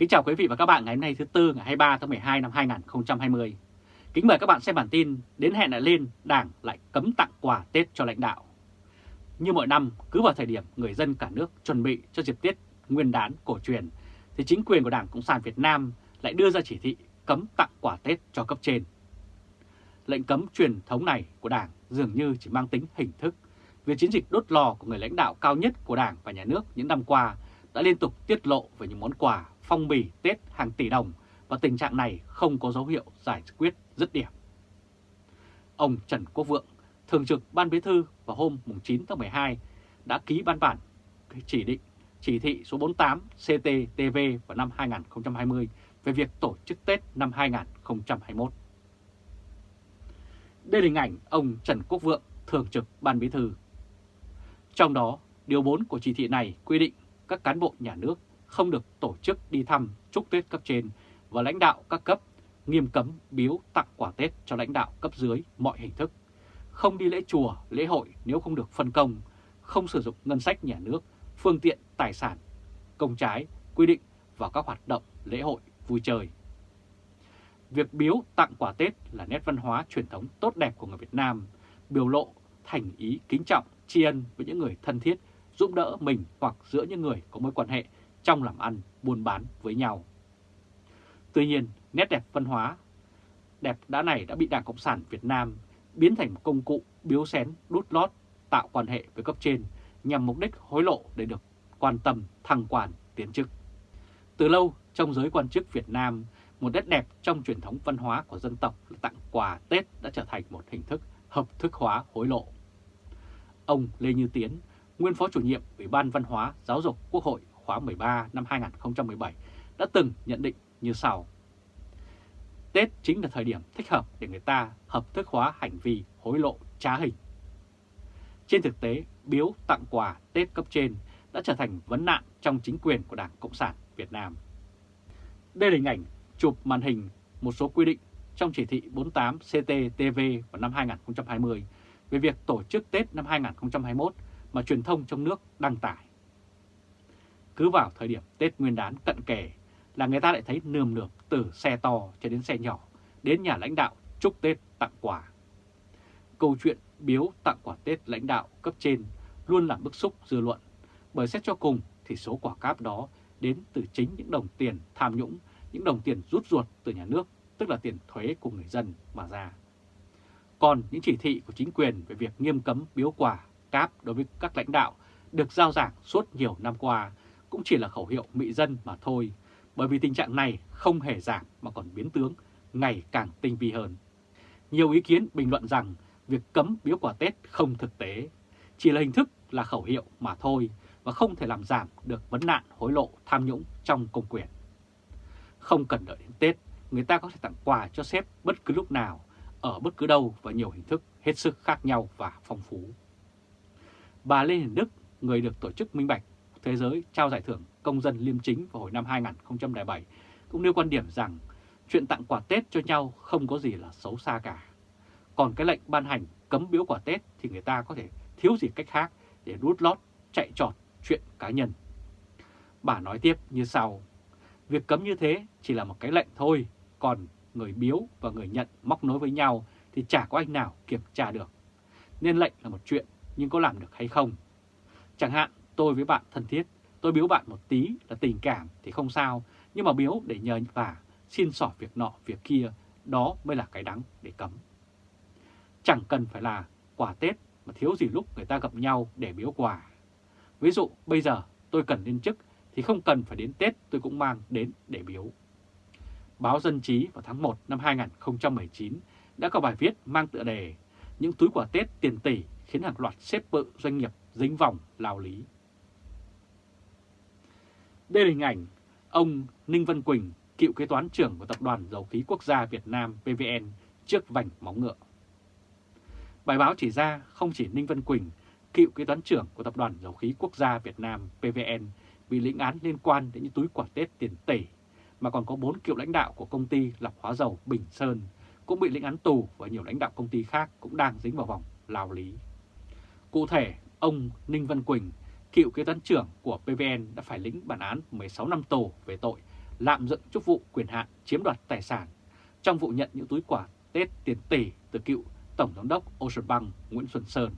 Kính chào quý vị và các bạn ngày hôm nay thứ Tư ngày 23 tháng 12 năm 2020. Kính mời các bạn xem bản tin đến hẹn lại lên Đảng lại cấm tặng quà Tết cho lãnh đạo. Như mọi năm, cứ vào thời điểm người dân cả nước chuẩn bị cho dịp Tết nguyên đán cổ truyền, thì chính quyền của Đảng Cộng sản Việt Nam lại đưa ra chỉ thị cấm tặng quà Tết cho cấp trên. Lệnh cấm truyền thống này của Đảng dường như chỉ mang tính hình thức, vì chiến dịch đốt lò của người lãnh đạo cao nhất của Đảng và Nhà nước những năm qua đã liên tục tiết lộ về những món quà phong bì Tết hàng tỷ đồng và tình trạng này không có dấu hiệu giải quyết dứt điểm. Ông Trần Quốc Vượng, Thường trực Ban Bí thư vào hôm 9 tháng 12 đã ký ban bản chỉ định chỉ thị số 48 CTTV vào năm 2020 về việc tổ chức Tết năm 2021. Đây là hình ảnh ông Trần Quốc Vượng, Thường trực Ban Bí thư. Trong đó, Điều 4 của chỉ thị này quy định các cán bộ nhà nước không được tổ chức đi thăm chúc Tết cấp trên và lãnh đạo các cấp, nghiêm cấm biếu tặng quà Tết cho lãnh đạo cấp dưới mọi hình thức, không đi lễ chùa, lễ hội nếu không được phân công, không sử dụng ngân sách nhà nước, phương tiện, tài sản, công trái, quy định vào các hoạt động lễ hội, vui chơi. Việc biếu tặng quà Tết là nét văn hóa truyền thống tốt đẹp của người Việt Nam, biểu lộ thành ý kính trọng, tri ân với những người thân thiết, giúp đỡ mình hoặc giữa những người có mối quan hệ trong làm ăn, buôn bán với nhau. Tuy nhiên, nét đẹp văn hóa đẹp đã này đã bị Đảng Cộng sản Việt Nam biến thành một công cụ biếu xén, đút lót, tạo quan hệ với cấp trên nhằm mục đích hối lộ để được quan tâm, thăng quan, tiến chức. Từ lâu, trong giới quan chức Việt Nam, một nét đẹp trong truyền thống văn hóa của dân tộc là tặng quà Tết đã trở thành một hình thức hợp thức hóa hối lộ. Ông Lê Như Tiến, nguyên phó chủ nhiệm Ủy ban Văn hóa Giáo dục Quốc hội khóa 13 năm 2017 đã từng nhận định như sau. Tết chính là thời điểm thích hợp để người ta hợp thức hóa hành vi hối lộ trá hình. Trên thực tế, biếu tặng quà Tết cấp trên đã trở thành vấn nạn trong chính quyền của Đảng Cộng sản Việt Nam. Đây là hình ảnh chụp màn hình một số quy định trong chỉ thị 48 CTTV vào năm 2020 về việc tổ chức Tết năm 2021 mà truyền thông trong nước đăng tải. Cứ vào thời điểm Tết Nguyên đán cận kề là người ta lại thấy nườm nượp từ xe to cho đến xe nhỏ đến nhà lãnh đạo chúc Tết tặng quà. Câu chuyện biếu tặng quà Tết lãnh đạo cấp trên luôn làm bức xúc dư luận, bởi xét cho cùng thì số quả cáp đó đến từ chính những đồng tiền tham nhũng, những đồng tiền rút ruột từ nhà nước, tức là tiền thuế của người dân mà ra. Còn những chỉ thị của chính quyền về việc nghiêm cấm biếu quà cáp đối với các lãnh đạo được giao giảng suốt nhiều năm qua cũng chỉ là khẩu hiệu mị dân mà thôi, bởi vì tình trạng này không hề giảm mà còn biến tướng ngày càng tinh vi hơn. Nhiều ý kiến bình luận rằng việc cấm biếu quà Tết không thực tế, chỉ là hình thức là khẩu hiệu mà thôi và không thể làm giảm được vấn nạn hối lộ tham nhũng trong công quyền. Không cần đợi đến Tết, người ta có thể tặng quà cho sếp bất cứ lúc nào, ở bất cứ đâu và nhiều hình thức hết sức khác nhau và phong phú. Bà Lê Hiền Đức, người được Tổ chức Minh Bạch Thế giới trao giải thưởng công dân liêm chính vào hồi năm 2007, cũng nêu quan điểm rằng chuyện tặng quà Tết cho nhau không có gì là xấu xa cả. Còn cái lệnh ban hành cấm biếu quà Tết thì người ta có thể thiếu gì cách khác để rút lót, chạy trọt chuyện cá nhân. Bà nói tiếp như sau, việc cấm như thế chỉ là một cái lệnh thôi, còn người biếu và người nhận móc nối với nhau thì chả có anh nào kiểm tra được. Nên lệnh là một chuyện nhưng có làm được hay không? Chẳng hạn tôi với bạn thân thiết, tôi biếu bạn một tí là tình cảm thì không sao, nhưng mà biếu để nhờ và xin xỏ việc nọ việc kia, đó mới là cái đắng để cấm. Chẳng cần phải là quà Tết mà thiếu gì lúc người ta gặp nhau để biếu quà. Ví dụ bây giờ tôi cần lên chức thì không cần phải đến Tết tôi cũng mang đến để biếu. Báo Dân chí vào tháng 1 năm 2019 đã có bài viết mang tựa đề Những túi quà Tết tiền tỷ khiến hàng loạt xếp bự doanh nghiệp dính vòng lao lý. Đây là hình ảnh ông Ninh Văn Quỳnh, cựu kế toán trưởng của Tập đoàn Dầu khí Quốc gia Việt Nam PVN trước vành móng ngựa. Bài báo chỉ ra không chỉ Ninh Văn Quỳnh, cựu kế toán trưởng của Tập đoàn Dầu khí Quốc gia Việt Nam PVN bị lĩnh án liên quan đến những túi quả Tết tiền tỷ, mà còn có 4 cựu lãnh đạo của công ty lọc hóa dầu Bình Sơn cũng bị lĩnh án tù và nhiều lãnh đạo công ty khác cũng đang dính vào vòng lao lý. Cụ thể, ông Ninh Văn Quỳnh, cựu kế toán trưởng của PVN đã phải lĩnh bản án 16 năm tù về tội lạm dụng chức vụ quyền hạn chiếm đoạt tài sản trong vụ nhận những túi quà Tết tiền tỷ từ cựu Tổng Giám đốc Ocean Bank Nguyễn Xuân Sơn.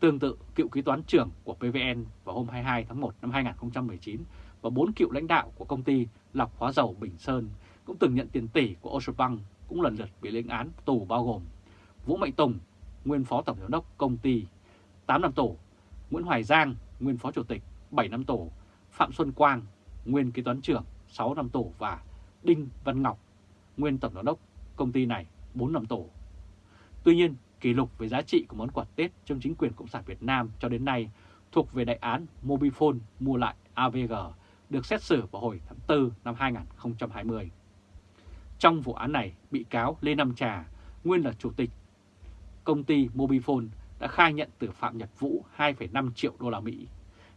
Tương tự, cựu kế toán trưởng của PVN vào hôm 22 tháng 1 năm 2019 và bốn cựu lãnh đạo của công ty lọc hóa dầu Bình Sơn cũng từng nhận tiền tỷ của Ocean Bank cũng lần lượt bị lệnh án tù bao gồm Vũ Mạnh Tùng, nguyên phó tổng giám đốc công ty 8 năm tù, Nguyễn Hoài Giang, nguyên phó chủ tịch 7 năm tù, Phạm Xuân Quang, nguyên kế toán trưởng 6 năm tù và Đinh Văn Ngọc, nguyên tổng giám đốc công ty này 4 năm tù. Tuy nhiên, kỷ lục về giá trị của món quà Tết trong chính quyền Cộng sản Việt Nam cho đến nay thuộc về đại án Mobifone mua lại AVG được xét xử vào hồi tháng 4 năm 2020. Trong vụ án này, bị cáo Lê Nam Trà, nguyên là chủ tịch công ty Mobifone đã khai nhận từ Phạm Nhật Vũ 2,5 triệu đô la Mỹ.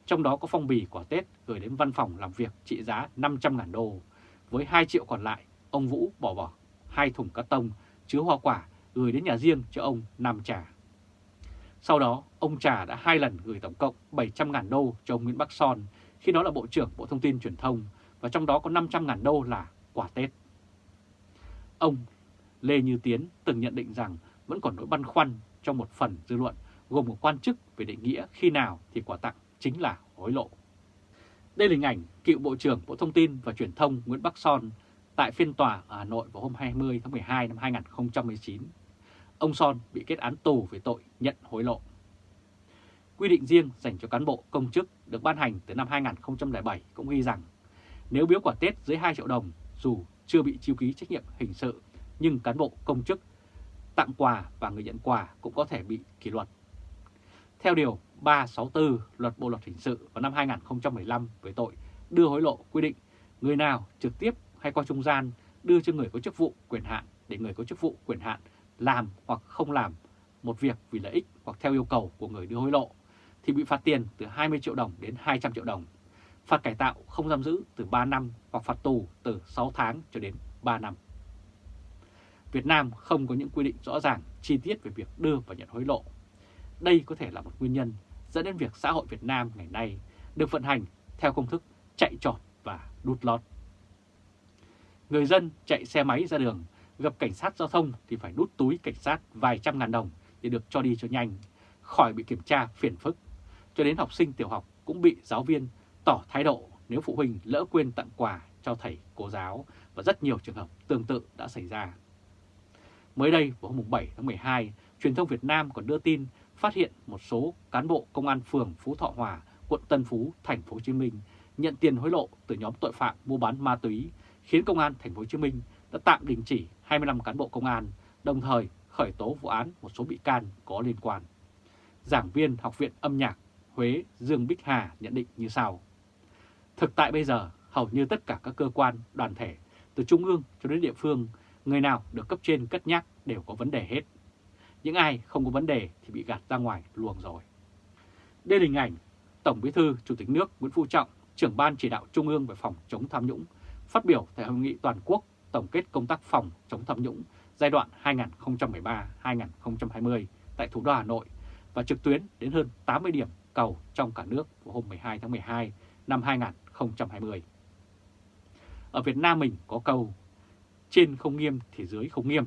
Trong đó có phong bì quả Tết gửi đến văn phòng làm việc trị giá 500.000 đô. Với 2 triệu còn lại, ông Vũ bỏ bỏ hai thùng cắt tông chứa hoa quả gửi đến nhà riêng cho ông Nam Trà. Sau đó, ông Trà đã hai lần gửi tổng cộng 700.000 đô cho ông Nguyễn Bắc Son khi đó là Bộ trưởng Bộ Thông tin Truyền thông và trong đó có 500.000 đô là quả Tết. Ông Lê Như Tiến từng nhận định rằng vẫn còn nỗi băn khoăn trong một phần dư luận, gồm một quan chức về định nghĩa khi nào thì quà tặng chính là hối lộ. Đây là hình ảnh cựu Bộ trưởng Bộ Thông tin và Truyền thông Nguyễn Bắc Son tại phiên tòa ở Hà Nội vào hôm 20 tháng 12 năm 2019. Ông Son bị kết án tù về tội nhận hối lộ. Quy định riêng dành cho cán bộ, công chức được ban hành từ năm 2007 cũng ghi rằng nếu biếu quả Tết dưới 2 triệu đồng dù chưa bị chiêu ký trách nhiệm hình sự, nhưng cán bộ, công chức tặng quà và người nhận quà cũng có thể bị kỷ luật. Theo Điều 364 Luật Bộ Luật Hình sự vào năm 2015 với tội đưa hối lộ quy định người nào trực tiếp hay qua trung gian đưa cho người có chức vụ quyền hạn để người có chức vụ quyền hạn làm hoặc không làm một việc vì lợi ích hoặc theo yêu cầu của người đưa hối lộ thì bị phạt tiền từ 20 triệu đồng đến 200 triệu đồng, phạt cải tạo không giam giữ từ 3 năm hoặc phạt tù từ 6 tháng cho đến 3 năm. Việt Nam không có những quy định rõ ràng chi tiết về việc đưa và nhận hối lộ. Đây có thể là một nguyên nhân dẫn đến việc xã hội Việt Nam ngày nay được vận hành theo công thức chạy trọt và đút lót. Người dân chạy xe máy ra đường gặp cảnh sát giao thông thì phải đút túi cảnh sát vài trăm ngàn đồng để được cho đi cho nhanh, khỏi bị kiểm tra phiền phức. Cho đến học sinh tiểu học cũng bị giáo viên tỏ thái độ nếu phụ huynh lỡ quên tặng quà cho thầy cô giáo và rất nhiều trường hợp tương tự đã xảy ra. Mới đây vào hôm 7 tháng 12, truyền thông Việt Nam còn đưa tin phát hiện một số cán bộ công an phường Phú Thọ Hòa, quận Tân Phú, thành phố Hồ Chí Minh nhận tiền hối lộ từ nhóm tội phạm mua bán ma túy, khiến công an thành phố Hồ Chí Minh đã tạm đình chỉ 25 cán bộ công an, đồng thời khởi tố vụ án một số bị can có liên quan. Giảng viên Học viện âm nhạc Huế Dương Bích Hà nhận định như sau. Thực tại bây giờ, hầu như tất cả các cơ quan, đoàn thể, từ trung ương cho đến địa phương, người nào được cấp trên cất nhắc đều có vấn đề hết. Những ai không có vấn đề thì bị gạt ra ngoài luồng rồi. Đây là hình ảnh Tổng Bí thư Chủ tịch nước Nguyễn Phú Trọng, trưởng ban chỉ đạo Trung ương về phòng chống tham nhũng, phát biểu tại hội nghị toàn quốc tổng kết công tác phòng chống tham nhũng giai đoạn 2013-2020 tại thủ đô Hà Nội và trực tuyến đến hơn 80 điểm cầu trong cả nước vào hôm 12 tháng 12 năm 2020. Ở Việt Nam mình có câu trên không nghiêm thì dưới không nghiêm.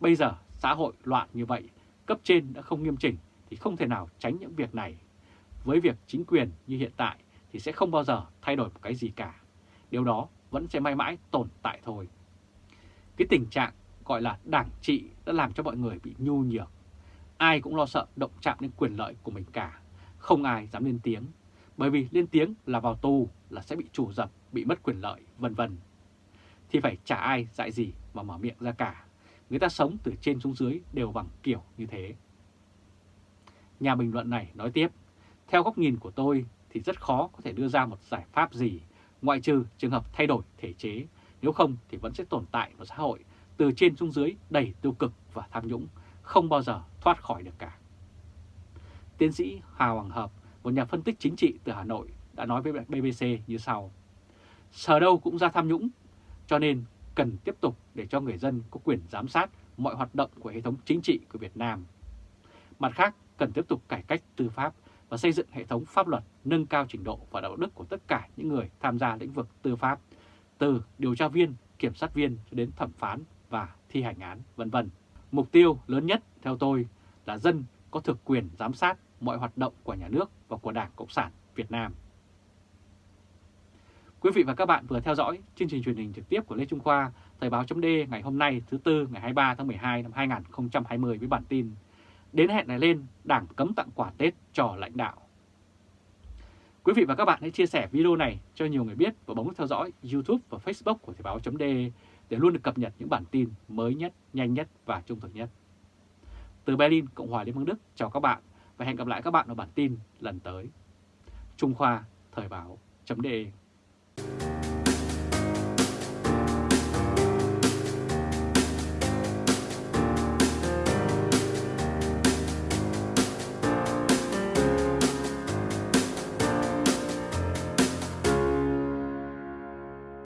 Bây giờ xã hội loạn như vậy, cấp trên đã không nghiêm chỉnh thì không thể nào tránh những việc này. Với việc chính quyền như hiện tại thì sẽ không bao giờ thay đổi một cái gì cả. Điều đó vẫn sẽ mãi mãi tồn tại thôi. Cái tình trạng gọi là đảng trị đã làm cho mọi người bị nhu nhược. Ai cũng lo sợ động chạm đến quyền lợi của mình cả. Không ai dám lên tiếng. Bởi vì lên tiếng là vào tù là sẽ bị chủ dập, bị mất quyền lợi, vân vân thì phải chả ai dạy gì mà mở miệng ra cả. Người ta sống từ trên xuống dưới đều bằng kiểu như thế. Nhà bình luận này nói tiếp, theo góc nhìn của tôi thì rất khó có thể đưa ra một giải pháp gì, ngoại trừ trường hợp thay đổi thể chế, nếu không thì vẫn sẽ tồn tại một xã hội từ trên xuống dưới đầy tiêu cực và tham nhũng, không bao giờ thoát khỏi được cả. Tiến sĩ Hà Hoàng Hợp, một nhà phân tích chính trị từ Hà Nội, đã nói với BBC như sau. Sở đâu cũng ra tham nhũng, cho nên cần tiếp tục để cho người dân có quyền giám sát mọi hoạt động của hệ thống chính trị của Việt Nam. Mặt khác, cần tiếp tục cải cách tư pháp và xây dựng hệ thống pháp luật nâng cao trình độ và đạo đức của tất cả những người tham gia lĩnh vực tư pháp, từ điều tra viên, kiểm sát viên cho đến thẩm phán và thi hành án, vân vân. Mục tiêu lớn nhất theo tôi là dân có thực quyền giám sát mọi hoạt động của nhà nước và của Đảng Cộng sản Việt Nam. Quý vị và các bạn vừa theo dõi chương trình truyền hình trực tiếp của Lê Trung Khoa, Thời báo chấm ngày hôm nay thứ Tư ngày 23 tháng 12 năm 2020 với bản tin Đến hẹn này lên, Đảng cấm tặng quà Tết cho lãnh đạo. Quý vị và các bạn hãy chia sẻ video này cho nhiều người biết và bấm theo dõi YouTube và Facebook của Thời báo chấm để luôn được cập nhật những bản tin mới nhất, nhanh nhất và trung thực nhất. Từ Berlin, Cộng hòa Liên bang Đức, chào các bạn và hẹn gặp lại các bạn ở bản tin lần tới. Trung Khoa, Thời báo, chấm Música